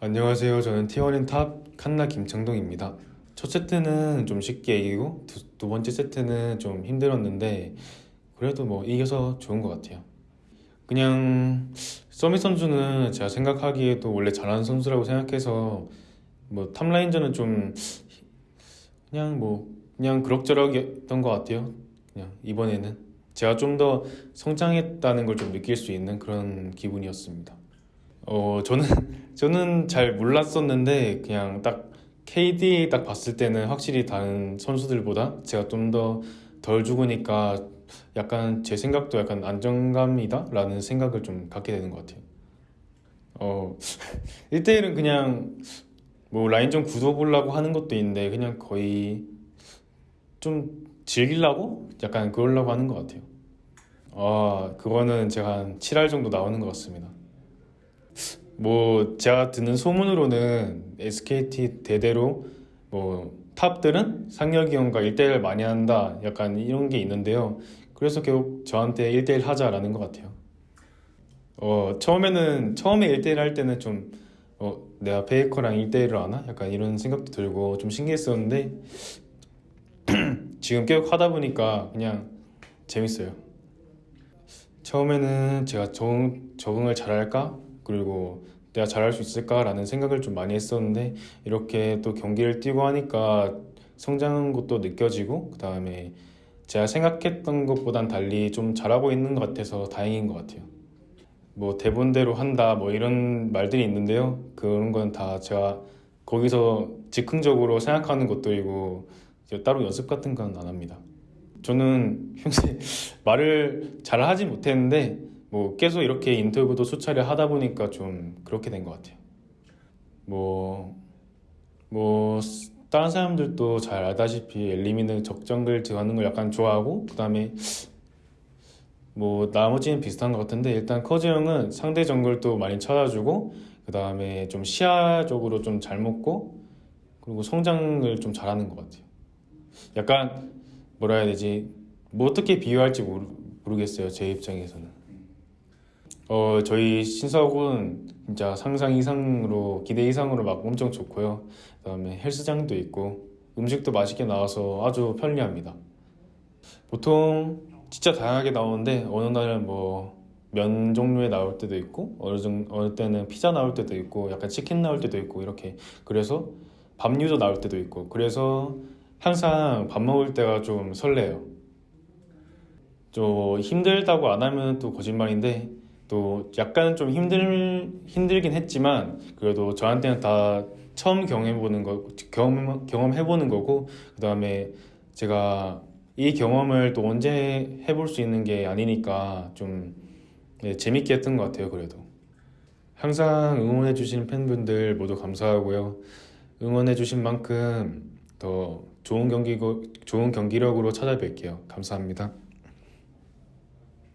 안녕하세요. 저는 T1의 top Canna 김창동입니다. 첫 세트는 좀 쉽게 이기고 두, 두 번째 세트는 좀 힘들었는데 그래도 뭐 이겨서 좋은 것 같아요. 그냥 Summit 선수는 제가 생각하기에도 원래 잘하는 선수라고 생각해서 뭐 top라인전은 좀 그냥 뭐 그냥 그럭저럭이었던 것 같아요. 그냥 이번에는 제가 좀 더 성장했다는 걸 좀 느낄 수 있는 그런 기분이었습니다. 어 저는 저는 잘 몰랐었는데 그냥 딱 KD 딱 봤을 때는 확실히 다른 선수들보다 제가 좀 더 덜 죽으니까 약간 제 생각도 약간 안정감이다 라는 생각을 좀 갖게 되는 것 같아요. 어 1대1은 그냥 뭐 라인전 구도 보려고 하는 것도 있는데 그냥 거의 좀 즐기려고 약간 그러려고 하는 것 같아요. 아 그거는 제가 한 7할 정도 나오는 것 같습니다. 뭐 제가 듣는 소문으로는 SKT 대대로 뭐 탑들은 상혁이 형과 1대1 많이 한다 약간 이런 게 있는데요. 그래서 결국 저한테 1대1 하자라는 것 같아요. 어 처음에는 처음에 1대1 할 때는 좀 어, 내가 페이커랑 1대1을 하나? 약간 이런 생각도 들고 좀 신기했었는데 지금 계속 하다 보니까 그냥 재밌어요. 처음에는 제가 적응, 적응을 잘할까? 그리고 내가 잘할 수 있을까라는 생각을 좀 많이 했었는데 이렇게 또 경기를 뛰고 하니까 성장한 것도 느껴지고 그 다음에 제가 생각했던 것보단 달리 좀 잘하고 있는 것 같아서 다행인 것 같아요. 뭐 대본대로 한다 뭐 이런 말들이 있는데요. 그런 건 다 제가 거기서 즉흥적으로 생각하는 것들이고 따로 연습 같은 건 안 합니다. 저는 평소에 말을 잘 하지 못했는데 뭐 계속 이렇게 인터뷰도 수차례 하다 보니까 좀 그렇게 된 것 같아요. 뭐, 뭐, 다른 사람들도 잘 알다시피 엘리미는 적정글 들어가는 걸 약간 좋아하고, 그 다음에 뭐, 나머지는 비슷한 것 같은데, 일단 커즈 형은 상대 정글도 많이 찾아주고, 그 다음에 좀 시야적으로 좀 잘 먹고, 그리고 성장을 좀 잘하는 것 같아요. 약간, 뭐라 해야 되지, 뭐 어떻게 비유할지 모르, 모르겠어요, 제 입장에서는. 어, 저희 신사옥은 진짜 상상 이상으로, 기대 이상으로 막 엄청 좋고요. 그 다음에 헬스장도 있고, 음식도 맛있게 나와서 아주 편리합니다. 보통 진짜 다양하게 나오는데, 어느 날은 뭐, 면 종류에 나올 때도 있고, 어느, 정, 어느 때는 피자 나올 때도 있고, 약간 치킨 나올 때도 있고, 이렇게. 그래서 밥류도 나올 때도 있고, 그래서 항상 밥 먹을 때가 좀 설레요. 좀 힘들다고 안 하면 또 거짓말인데, 또 약간 좀 힘들 힘들긴 했지만 그래도 저한테는 다 처음 경험해보는 거 경험 경험해보는 거고 그 다음에 제가 이 경험을 또 언제 해볼 수 있는 게 아니니까 좀 네, 재밌게 했던 것 같아요 그래도. 항상 응원해주신 팬분들 모두 감사하고요. 응원해 주신 만큼 더 좋은 경기 좋은 경기력으로 찾아뵐게요. 감사합니다.